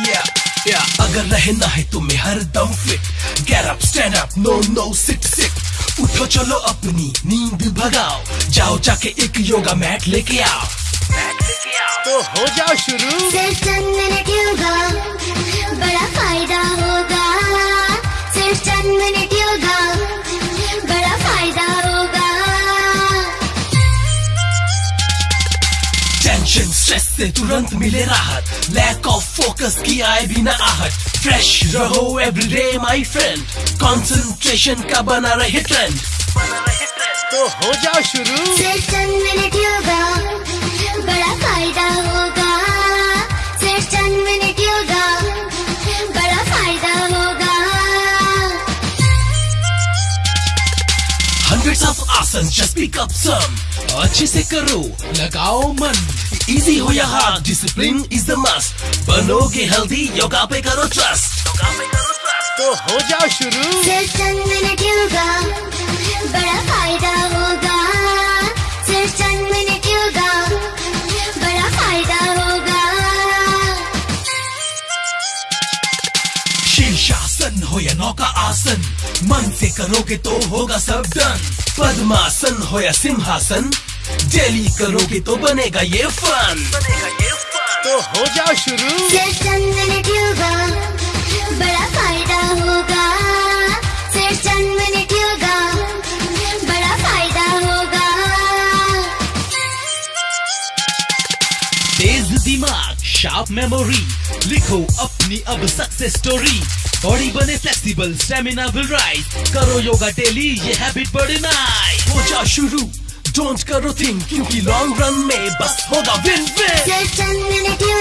Yeah, yeah. अगर रहना है तुम्हें हर दम fit get up stand up no no sit sit उठो चलो अपनी नींद भगाओ. जाओ जाके एक योगा मैट लेके आओ. मैट लेके आओ तो हो जाओ शुरू. सिर्फ़ चंद मिनट योगा बड़ा फ़ायदा होगा. सिर्फ़ चंद मिनट योगा बड़ा फ़ायदा होगा टेंशन स्ट्रेस से तुरंत मिले राहत लैक ऑफ़ फोकस की आए बिना आहट फ्रेश रहो एवरीडे माय फ्रेंड कंसंट्रेशन का बना रहे ट्रेंड तो हो जाओ शुरू। सिर्फ़ चंद मिनट योगा बड़ा फ़ायदा होगा। सिर्फ़ चंद मिनट योगा बड़ा फ़ायदा होगा। Hundreds of asanas, just pick up some. अच्छे से करो लगाओ मन। इजी हो या hard discipline is the must बनोगे हेल्दी योगा पे करो ट्रस्ट योगा पे करो ट्रस्ट तो हो जाओ शुरू। चंद मिनट योगा बड़ा फ़ायदा होगा। सिर्फ़ चंद मिनट योगा बड़ा फ़ायदा होगा। शीर्षासन हो या नौका आसन मन से करोगे तो होगा सब डन पद्मासन हो या सिंहासन डेली करोगे तो बनेगा ये फन बनेगा ये तो हो जाओ शुरू। सिर्फ़ चंद मिनट योगा बड़ा फ़ायदा होगा। सिर्फ़ चंद मिनट योगा बड़ा फ़ायदा होगा। तेज दिमाग शार्प मेमोरी लिखो अपनी अब सक्सेस स्टोरी बॉडी बने फ्लेक्सिबल स्टेमिना विल राइज करो योगा डेली ये हैबिट बड़े नाइस हो जा शुरू। डोंट करो थिंक क्योंकि लॉन्ग रन में बस होगा विन विन